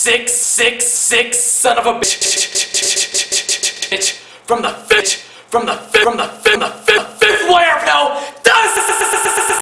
six, six, six, son of a bitch. From the bitch, from the from the from the